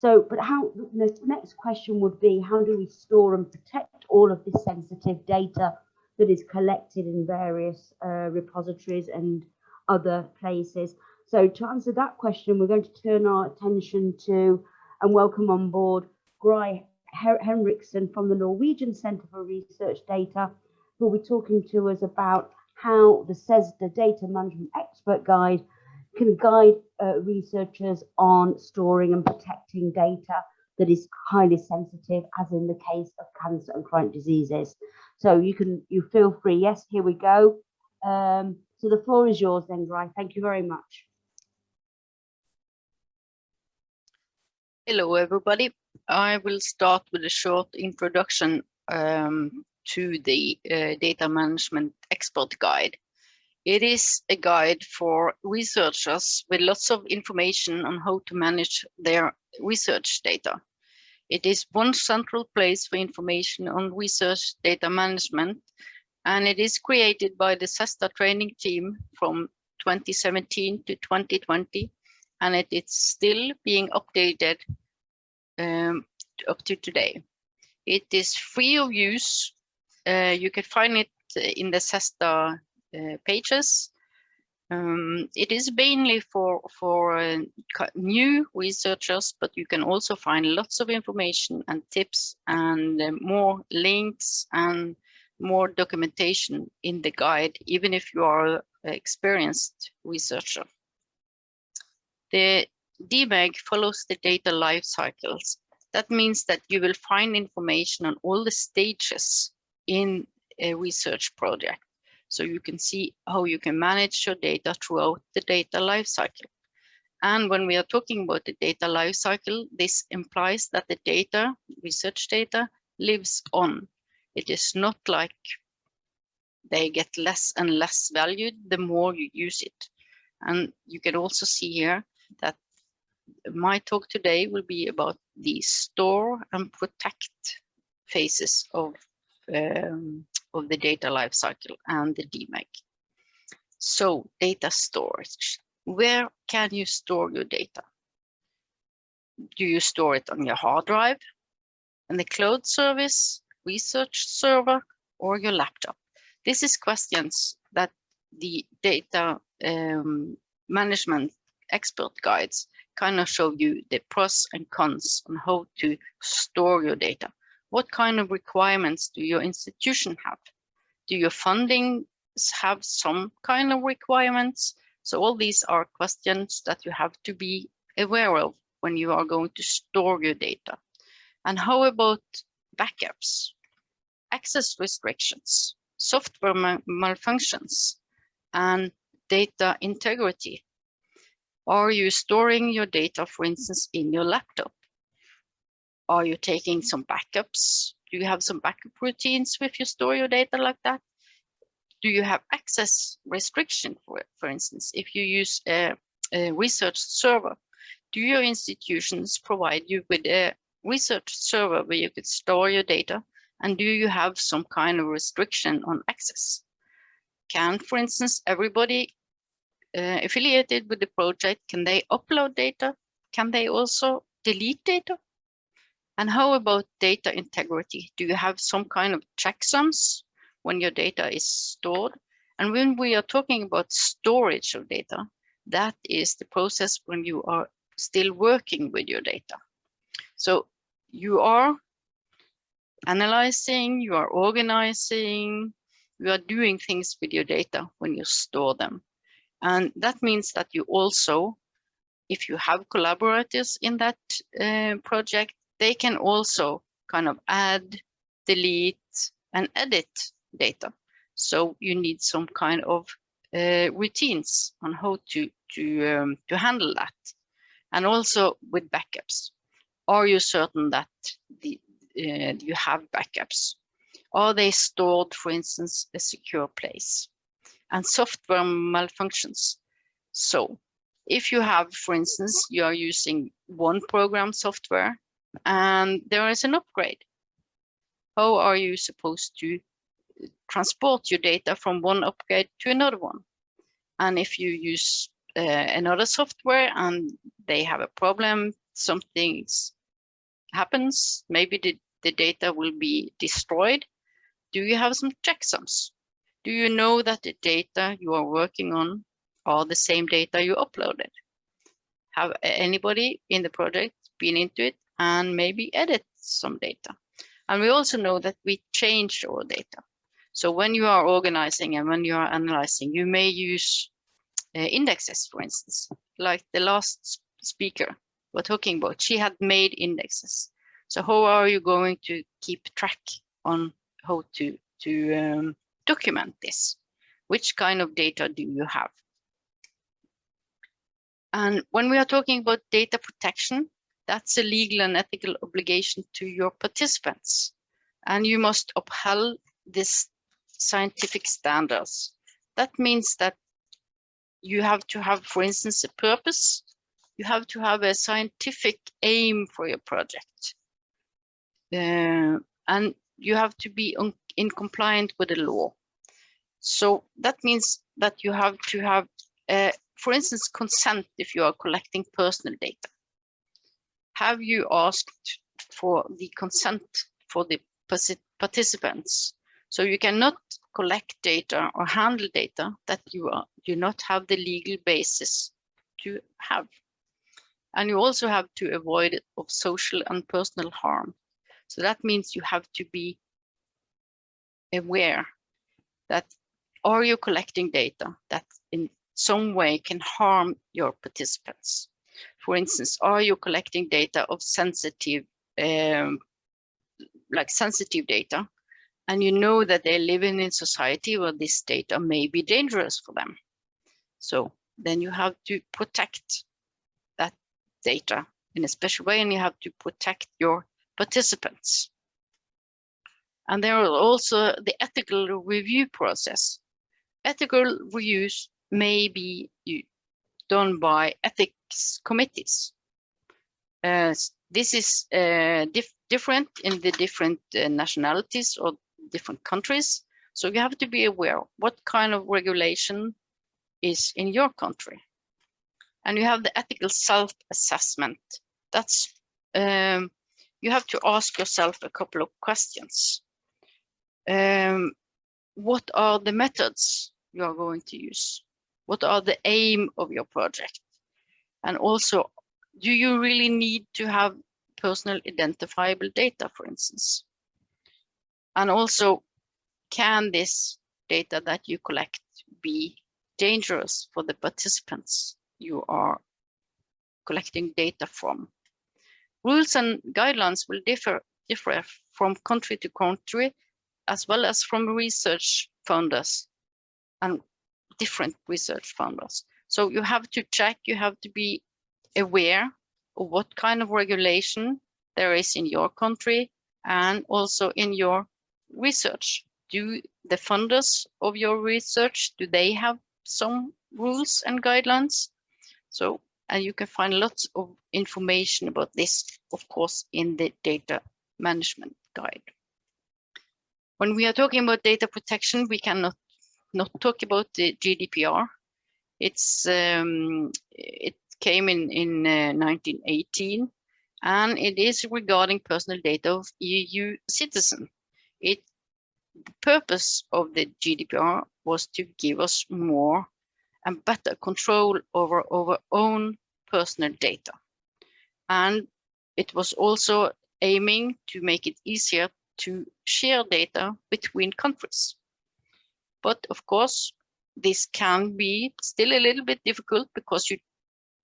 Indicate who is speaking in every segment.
Speaker 1: So, but how the next question would be, how do we store and protect all of this sensitive data that is collected in various uh, repositories and other places? So to answer that question, we're going to turn our attention to and welcome on board Gry Henriksen from the Norwegian Centre for Research Data, who will be talking to us about how the CESSDA Data Management Expert Guide can guide uh, researchers on storing and protecting data that is highly sensitive, as in the case of cancer and chronic diseases. So you can you feel free. Yes, here we go. Um, so the floor is yours then, Gry. Thank you very much.
Speaker 2: Hello, everybody. I will start with a short introduction um, to the uh, Data Management Expert Guide. It is a guide for researchers with lots of information on how to manage their research data. It is one central place for information on research data management, and it is created by the CESSDA training team from 2017 to 2020, and it is still being updated um, up to today. It is free of use. Uh, you can find it in the uh, pages. Um, it is mainly for, for uh, new researchers, but you can also find lots of information and tips and uh, more links and more documentation in the guide, even if you are an experienced researcher. The DMEG follows the data life cycles. That means that you will find information on all the stages in a research project. So you can see how you can manage your data throughout the data lifecycle. And when we are talking about the data lifecycle, this implies that the data, research data, lives on. It is not like they get less and less valued the more you use it. And you can also see here that my talk today will be about the store and protect phases of um, of the data lifecycle and the DMEG. So data storage, where can you store your data? Do you store it on your hard drive, in the cloud service, research server, or your laptop? This is questions that the data um, management expert guides kind of show you the pros and cons on how to store your data. What kind of requirements do your institution have? Do your funding have some kind of requirements? So all these are questions that you have to be aware of when you are going to store your data. And how about backups, access restrictions, software malfunctions, and data integrity? Are you storing your data, for instance, in your laptop? Are you taking some backups? Do you have some backup routines if you store your data like that? Do you have access restriction for? For instance, if you use a, a research server, do your institutions provide you with a research server where you could store your data? And do you have some kind of restriction on access? Can, for instance, everybody uh, affiliated with the project, can they upload data? Can they also delete data? And how about data integrity? Do you have some kind of checksums when your data is stored? And when we are talking about storage of data, that is the process when you are still working with your data. So you are analyzing, you are organizing, you are doing things with your data when you store them. And that means that you also, if you have collaborators in that uh, project, they can also kind of add, delete, and edit data. So you need some kind of uh, routines on how to to um, to handle that, and also with backups. Are you certain that the uh, you have backups? Are they stored, for instance, a secure place? And software malfunctions. So if you have, for instance, you are using one program software and there is an upgrade. How are you supposed to transport your data from one upgrade to another one? And if you use uh, another software and they have a problem, something happens, maybe the, the data will be destroyed, do you have some checksums? Do you know that the data you are working on are the same data you uploaded? Have anybody in the project been into it and maybe edit some data? And we also know that we change our data. So when you are organizing and when you are analyzing, you may use uh, indexes, for instance, like the last speaker we're talking about. She had made indexes. So how are you going to keep track on how to, to um, document this? Which kind of data do you have? And when we are talking about data protection, that's a legal and ethical obligation to your participants. And you must uphold this scientific standards. That means that you have to have, for instance, a purpose. You have to have a scientific aim for your project. Uh, and you have to be in compliant with the law. So that means that you have to have, uh, for instance, consent if you are collecting personal data. Have you asked for the consent for the participants so you cannot collect data or handle data that you are, do not have the legal basis to have. And you also have to avoid of social and personal harm. So that means you have to be aware that are you collecting data that in some way can harm your participants? For instance, are you collecting data of sensitive, um, like sensitive data and you know that they're living in society where this data may be dangerous for them. So then you have to protect that data in a special way and you have to protect your participants. And there are also the ethical review process. Ethical reviews may be done by committees. Uh, this is uh, dif different in the different uh, nationalities or different countries. So you have to be aware what kind of regulation is in your country. And you have the ethical self-assessment. That's, um, you have to ask yourself a couple of questions. Um, what are the methods you are going to use? What are the aim of your project? And also, do you really need to have personal identifiable data, for instance? And also, can this data that you collect be dangerous for the participants you are collecting data from? Rules and guidelines will differ, differ from country to country, as well as from research funders and different research funders. So you have to check, you have to be aware of what kind of regulation there is in your country and also in your research. Do the funders of your research, do they have some rules and guidelines? So, and you can find lots of information about this, of course, in the data management guide. When we are talking about data protection, we cannot not talk about the GDPR. It's um, it came in in uh, 1918, and it is regarding personal data of EU citizen. It the purpose of the GDPR was to give us more and better control over our own personal data. And it was also aiming to make it easier to share data between countries. But of course, this can be still a little bit difficult because you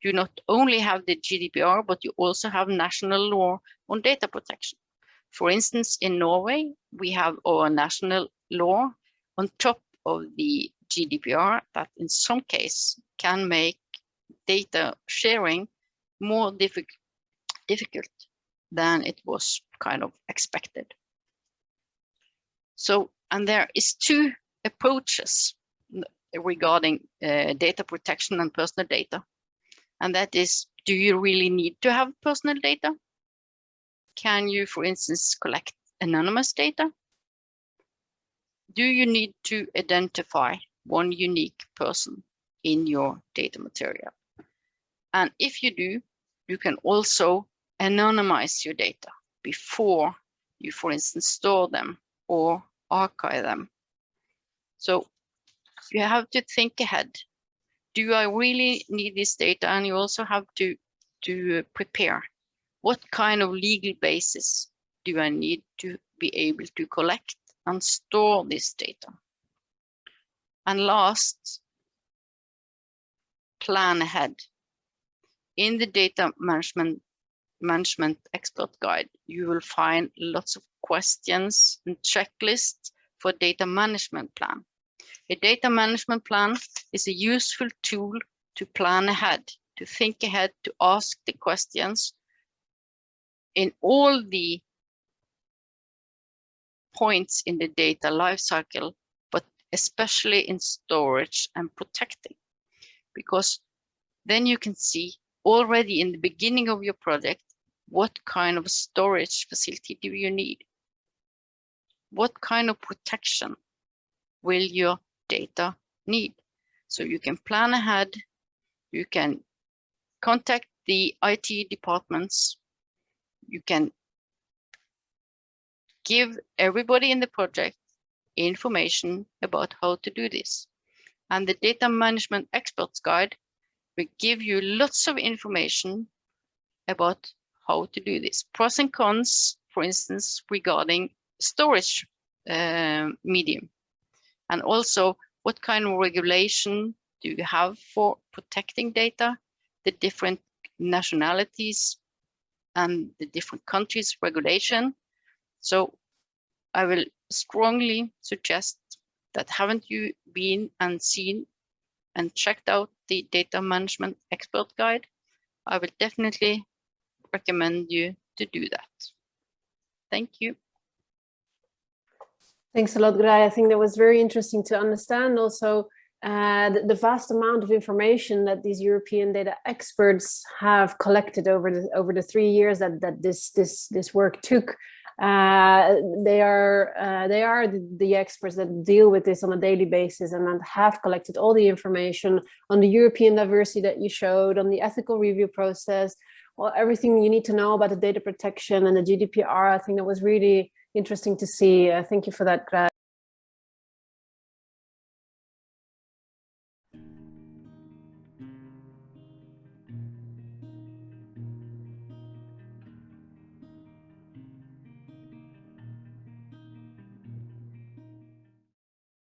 Speaker 2: do not only have the GDPR, but you also have national law on data protection. For instance, in Norway, we have our national law on top of the GDPR that in some case can make data sharing more difficult, difficult than it was kind of expected. So, and there is two approaches regarding uh, data protection and personal data. And that is, do you really need to have personal data? Can you, for instance, collect anonymous data? Do you need to identify one unique person in your data material? And if you do, you can also anonymize your data before you, for instance, store them or archive them. So you have to think ahead. Do I really need this data? And you also have to, to prepare. What kind of legal basis do I need to be able to collect and store this data? And last, plan ahead. In the data management management expert guide, you will find lots of questions and checklists for data management plan. A data management plan is a useful tool to plan ahead, to think ahead, to ask the questions in all the points in the data lifecycle, but especially in storage and protecting. Because then you can see already in the beginning of your project, what kind of storage facility do you need? What kind of protection will your data need? So you can plan ahead, you can contact the IT departments, you can give everybody in the project information about how to do this. And the data management experts guide will give you lots of information about how to do this. Pros and cons, for instance, regarding storage uh, medium. And also what kind of regulation do you have for protecting data, the different nationalities and the different countries regulation. So I will strongly suggest that haven't you been and seen and checked out the data management expert guide, I will definitely recommend you to do that. Thank you.
Speaker 3: Thanks a lot, Gray. I think that was very interesting to understand also uh, the, the, vast amount of information that these European data experts have collected over the over the three years that that this this this work took. Uh, they are uh, they are the, the, experts that deal with this on a daily basis and have collected all the information on the European diversity that you showed, on the ethical review process, well, everything you need to know about the data protection and the GDPR. I think that was really interesting to see. Uh, thank you for that, Greg.